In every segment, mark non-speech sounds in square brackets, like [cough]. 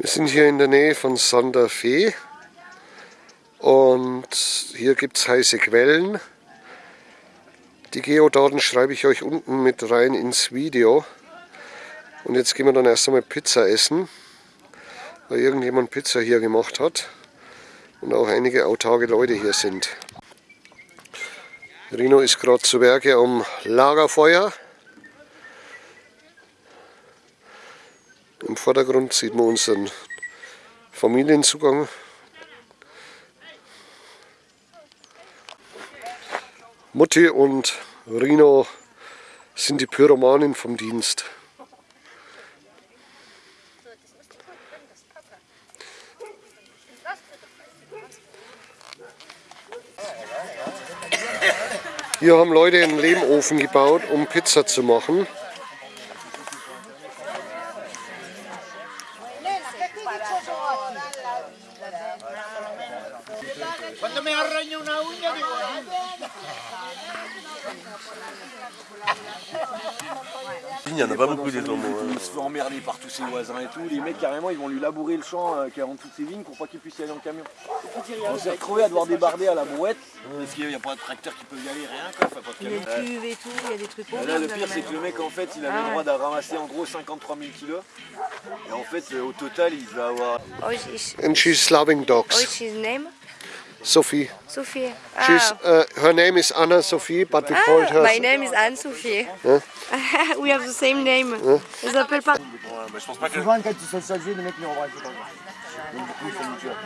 Wir sind hier in der Nähe von Santa Fe und hier gibt es heiße Quellen. Die Geodaten schreibe ich euch unten mit rein ins Video. Und jetzt gehen wir dann erst einmal Pizza essen, weil irgendjemand Pizza hier gemacht hat und auch einige autarke Leute hier sind. Rino ist gerade zu Werke am Lagerfeuer. Im Vordergrund sieht man unseren Familienzugang. Mutti und Rino sind die Pyromanen vom Dienst. Hier haben Leute einen Lehmofen gebaut, um Pizza zu machen. Quando me arregno una uña digo... [laughs] Il n'y en a pas beaucoup des hein. Il se fait emmerder par tous ses voisins et tout. Les mecs, carrément, ils vont lui labourer le champ euh, qui est en dessous de ses vignes pour pas qu'il puisse y aller en camion. On s'est retrouvé à devoir débarder à la brouette parce qu'il n'y a pas de tracteur qui peut y aller, rien quoi. Enfin, pas de Il y a camion. des cuves et tout, il y a des trucs Là, le pire, c'est que le mec, en fait, il avait Ah le droit ouais. de ramasser en gros 53 000 kilos. Et en fait, euh, au total, il va avoir. Oh, And she's loving oh, dogs. his name? Sophie. Sophie. She's, Ah, uh, her name is Anna Sophie, but we called ah her. my name is Anne-Sophie. [laughs] We have the same name. Bah, je pense pas. Souvent, quand ils sont salués, les mecs les embrassent pas. Donc, du coup, ils sont mutuels.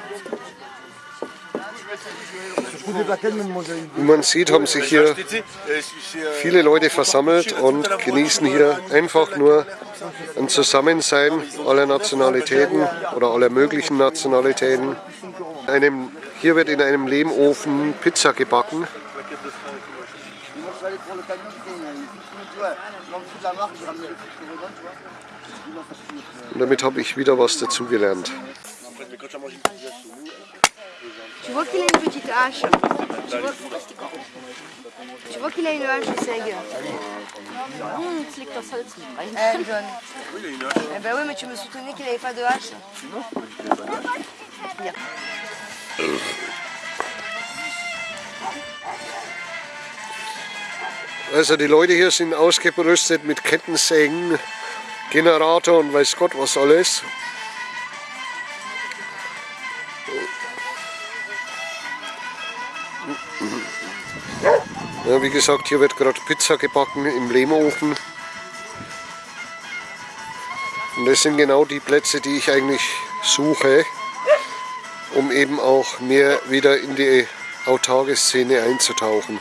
Je trouve des plaquettes, même moi, j'ai eu Wie man sieht, haben sich hier viele Leute versammelt und genießen hier einfach nur ein Zusammensein aller Nationalitäten oder aller möglichen Nationalitäten. Einem, hier wird in einem Lehmofen Pizza gebacken. Le il le. Und damit habe ich wieder was dazugelernt. Tu vois qu'il a une petite hache. Tu vois, tu vois qu'il a une hache, Seg. Mmh, tu liegt das Holz mit rein. Eh, John. Eh ben oui, mais tu me soutenais qu'il n'avait pas de hache. Ja. Also die Leute hier sind ausgerüstet mit Kettensägen, Generator und weiß Gott was alles. Ja, wie gesagt, hier wird gerade Pizza gebacken im Lehmofen. Und das sind genau die Plätze, die ich eigentlich suche, um eben auch mehr wieder in die autarke Szene einzutauchen.